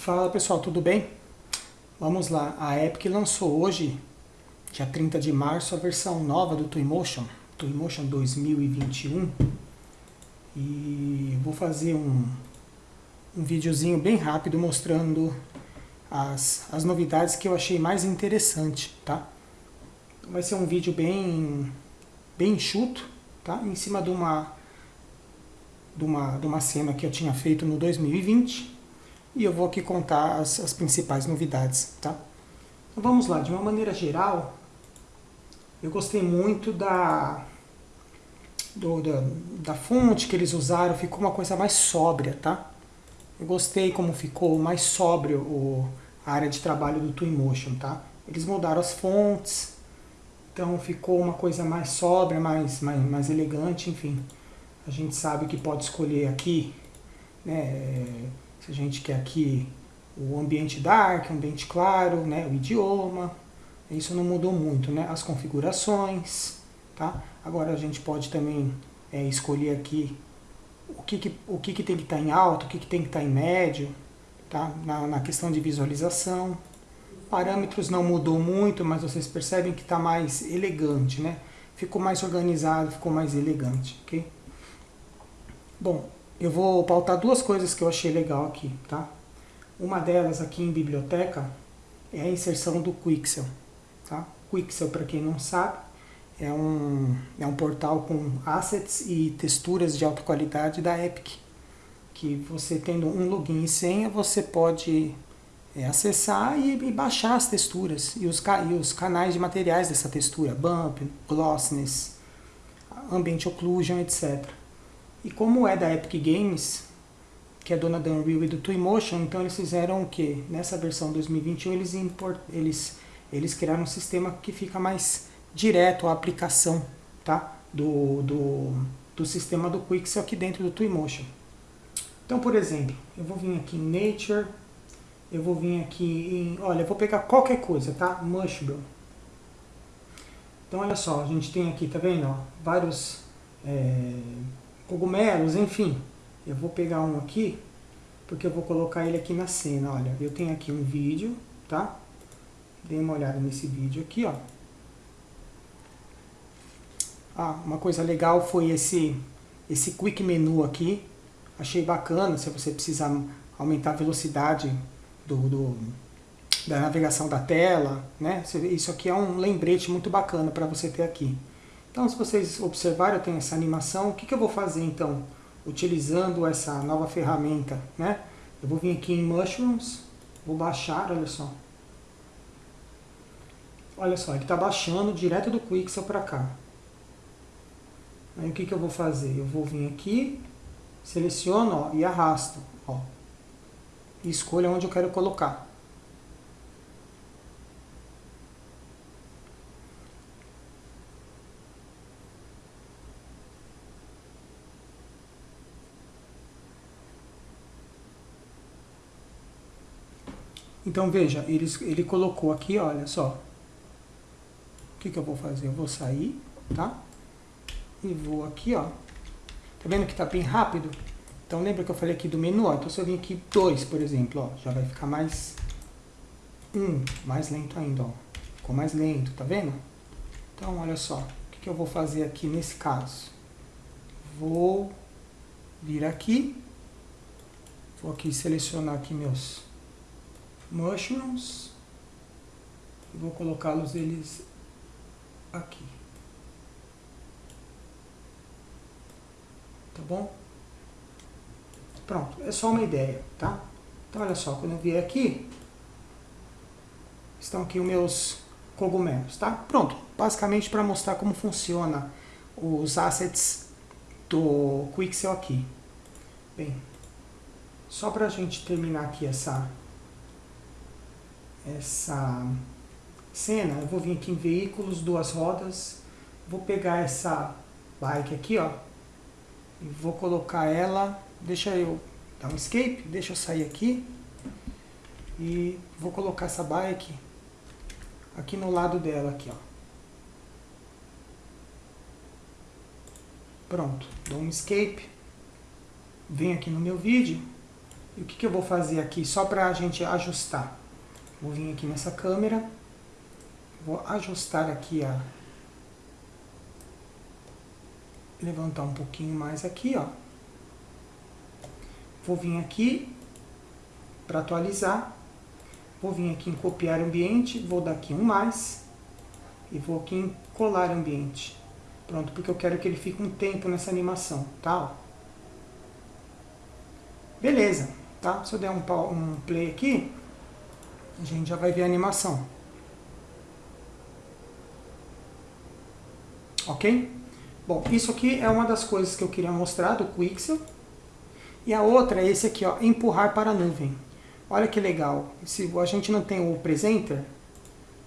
Fala pessoal, tudo bem? Vamos lá, a Epic lançou hoje, dia 30 de março, a versão nova do Twinmotion, Twinmotion 2021 e vou fazer um, um videozinho bem rápido mostrando as, as novidades que eu achei mais interessante, tá? Vai ser um vídeo bem, bem enxuto, tá? Em cima de uma, de, uma, de uma cena que eu tinha feito no 2020 e eu vou aqui contar as, as principais novidades, tá? Então vamos lá, de uma maneira geral, eu gostei muito da, do, da, da fonte que eles usaram, ficou uma coisa mais sóbria, tá? Eu gostei como ficou mais sóbrio o, a área de trabalho do Twinmotion, tá? Eles mudaram as fontes, então ficou uma coisa mais sóbria, mais, mais, mais elegante, enfim. A gente sabe que pode escolher aqui, né, se a gente quer aqui o ambiente dark, o ambiente claro, né, o idioma, isso não mudou muito, né, as configurações, tá? Agora a gente pode também é, escolher aqui o que, que, o que, que tem que estar tá em alto, o que, que tem que estar tá em médio, tá? na, na questão de visualização. Parâmetros não mudou muito, mas vocês percebem que está mais elegante, né? Ficou mais organizado, ficou mais elegante, ok? Bom, eu vou pautar duas coisas que eu achei legal aqui, tá? Uma delas aqui em biblioteca é a inserção do Quixel, tá? Quixel, para quem não sabe, é um, é um portal com assets e texturas de alta qualidade da Epic, que você tendo um login e senha, você pode é, acessar e, e, baixar as texturas e os, e os canais de materiais dessa textura, bump, glossiness, ambient occlusion, etc. E como é da Epic Games, que é dona da Unreal e do Twinmotion, então eles fizeram o que? Nessa versão 2021 eles, import, eles, eles criaram um sistema que fica mais direto à aplicação tá? do, do, do sistema do Quixel aqui dentro do Twinmotion. Então, por exemplo, eu vou vir aqui em Nature, eu vou vir aqui em... Olha, eu vou pegar qualquer coisa, tá? Mushroom. Então, olha só, a gente tem aqui, tá vendo? Ó, vários é, cogumelos, enfim. Eu vou pegar um aqui, porque eu vou colocar ele aqui na cena. Olha, eu tenho aqui um vídeo, tá? Dê uma olhada nesse vídeo aqui, ó. Ah, uma coisa legal foi esse, esse quick menu aqui. Achei bacana, se você precisar aumentar a velocidade do, do, da navegação da tela. Né? Isso aqui é um lembrete muito bacana para você ter aqui. Então, se vocês observarem, eu tenho essa animação. O que, que eu vou fazer, então, utilizando essa nova ferramenta? Né? Eu vou vir aqui em Mushrooms, vou baixar, olha só. Olha só, ele está baixando direto do Quixel para cá. Aí o que, que eu vou fazer? Eu vou vir aqui, seleciono ó, e arrasto. Ó, e escolho onde eu quero colocar. Então veja, ele, ele colocou aqui, olha só. O que, que eu vou fazer? Eu vou sair, tá? e vou aqui, ó. Tá vendo que tá bem rápido? Então lembra que eu falei aqui do menu, ó. Então se eu vir aqui 2, por exemplo, ó, já vai ficar mais um, mais lento ainda, ó. Ficou mais lento, tá vendo? Então olha só, o que, que eu vou fazer aqui nesse caso? Vou vir aqui, vou aqui selecionar aqui meus mushrooms, e vou colocá-los eles aqui. tá bom? Pronto, é só uma ideia, tá? Então olha só, quando eu vier aqui, estão aqui os meus cogumelos, tá? Pronto, basicamente para mostrar como funciona os assets do Quixel aqui. Bem, só para a gente terminar aqui essa, essa cena, eu vou vir aqui em veículos, duas rodas, vou pegar essa bike aqui, ó, e vou colocar ela, deixa eu dar um escape, deixa eu sair aqui e vou colocar essa bike aqui no lado dela aqui, ó. Pronto, dou um escape, venho aqui no meu vídeo E o que, que eu vou fazer aqui, só para a gente ajustar? Vou vir aqui nessa câmera, vou ajustar aqui a... Levantar um pouquinho mais aqui, ó. Vou vir aqui para atualizar. Vou vir aqui em copiar ambiente, vou dar aqui um mais. E vou aqui em colar ambiente. Pronto, porque eu quero que ele fique um tempo nessa animação, tá? Beleza, tá? Se eu der um, um play aqui, a gente já vai ver a animação. Ok? Bom, isso aqui é uma das coisas que eu queria mostrar do Quixel. E a outra é esse aqui, ó, empurrar para a nuvem. Olha que legal. Se a gente não tem o Presenter,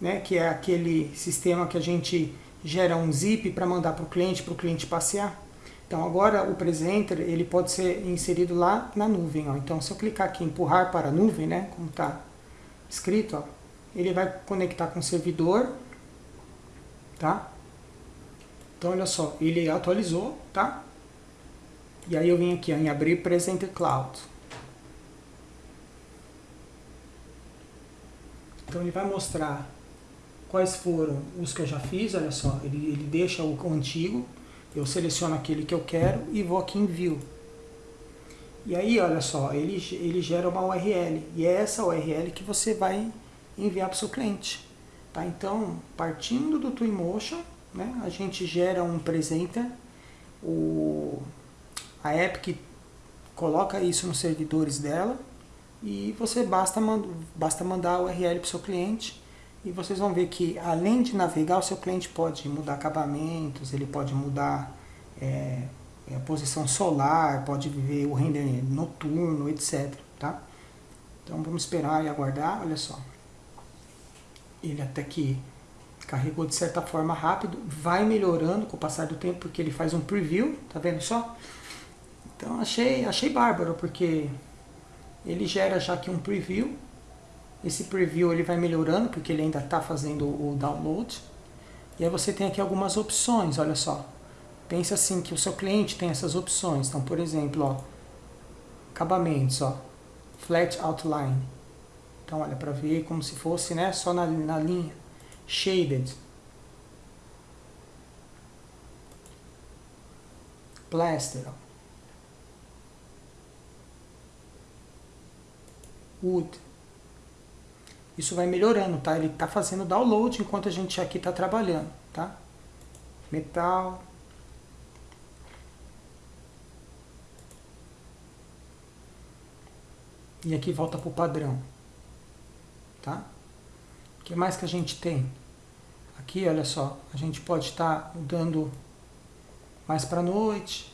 né, que é aquele sistema que a gente gera um zip para mandar para o cliente, para o cliente passear. Então agora o Presenter ele pode ser inserido lá na nuvem. Ó. Então se eu clicar aqui em empurrar para a nuvem, né, como está escrito, ó, ele vai conectar com o servidor, tá? Então olha só, ele atualizou, tá? E aí eu vim aqui ó, em abrir Presenter Cloud. Então ele vai mostrar quais foram os que eu já fiz, olha só, ele, ele deixa o, o antigo, eu seleciono aquele que eu quero e vou aqui em View. E aí, olha só, ele, ele gera uma URL, e é essa URL que você vai enviar para o seu cliente. Tá? Então, partindo do Twinmotion, né, a gente gera um presenter, o, a Epic coloca isso nos servidores dela, e você basta, basta mandar a URL para o seu cliente e vocês vão ver que além de navegar, o seu cliente pode mudar acabamentos, ele pode mudar é, a posição solar, pode ver o render noturno, etc. Tá? Então vamos esperar e aguardar, olha só. Ele até que carregou de certa forma rápido, vai melhorando com o passar do tempo, porque ele faz um preview, tá vendo só? Então achei, achei bárbaro, porque ele gera já aqui um preview. Esse preview ele vai melhorando, porque ele ainda está fazendo o download. E aí você tem aqui algumas opções, olha só. Pensa assim que o seu cliente tem essas opções. Então, por exemplo, ó, acabamentos, ó, flat outline. Então, olha, para ver como se fosse né, só na, na linha. Shaded. Plaster, wood. Isso vai melhorando, tá? Ele está fazendo download enquanto a gente aqui está trabalhando, tá? Metal. E aqui volta para o padrão, tá? O que mais que a gente tem? Aqui, olha só, a gente pode estar tá mudando mais para noite,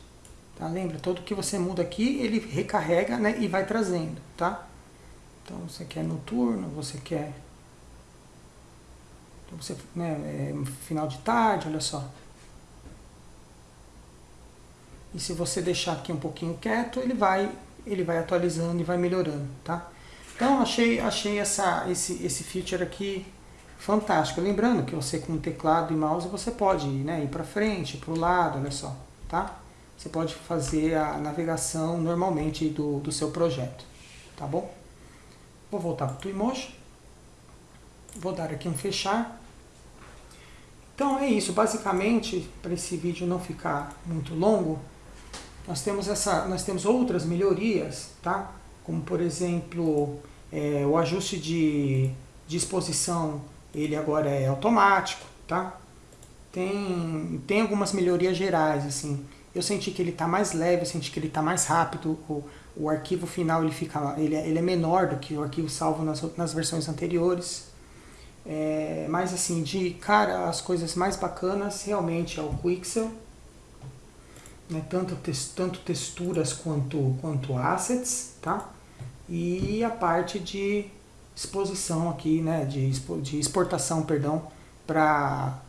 tá? Lembra, todo que você muda aqui, ele recarrega, né, e vai trazendo, tá? Então você quer noturno, você quer então você, né, é, final de tarde, olha só. E se você deixar aqui um pouquinho quieto, ele vai, ele vai atualizando e vai melhorando, tá? Então achei, achei essa, esse, esse feature aqui fantástico. Lembrando que você com teclado e mouse você pode né, ir para frente, para o lado, olha só, tá? Você pode fazer a navegação normalmente do, do seu projeto, tá bom? Vou voltar para o Twinmotion. Vou dar aqui um fechar. Então é isso, basicamente, para esse vídeo não ficar muito longo, nós temos, essa, nós temos outras melhorias, tá? como por exemplo, é, o ajuste de, de exposição, ele agora é automático, tá? Tem, tem algumas melhorias gerais, assim, eu senti que ele está mais leve, eu senti que ele está mais rápido, o, o arquivo final ele, fica, ele, é, ele é menor do que o arquivo salvo nas, nas versões anteriores. É, mas assim, de cara, as coisas mais bacanas realmente é o Quixel. Né, tanto, tanto texturas quanto, quanto assets, tá? E a parte de exposição aqui, né, de, de exportação, perdão, para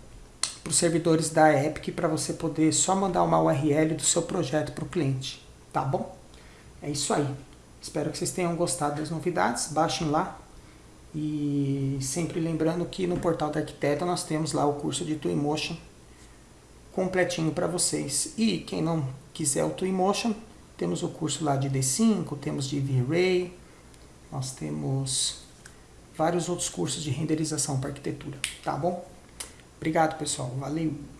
os servidores da Epic para você poder só mandar uma URL do seu projeto para o cliente, tá bom? É isso aí. Espero que vocês tenham gostado das novidades. Baixem lá. E sempre lembrando que no portal da Arquiteta nós temos lá o curso de Twinmotion completinho para vocês. E quem não quiser o Twinmotion, Temos o curso lá de D5, temos de V-Ray, nós temos vários outros cursos de renderização para arquitetura, tá bom? Obrigado, pessoal. Valeu!